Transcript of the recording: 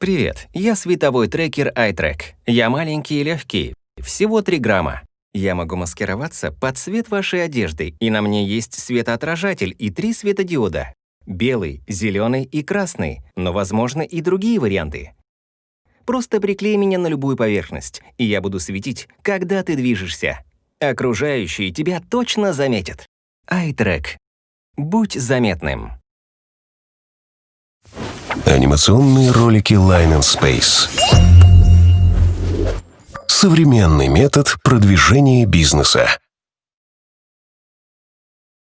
Привет, я световой трекер iTrack. Я маленький и легкий, всего 3 грамма. Я могу маскироваться под цвет вашей одежды, и на мне есть светоотражатель и три светодиода. Белый, зеленый и красный, но возможно и другие варианты. Просто приклей меня на любую поверхность, и я буду светить, когда ты движешься. Окружающие тебя точно заметят. iTrack. Будь заметным. Анимационные ролики Line and Space. Современный метод продвижения бизнеса.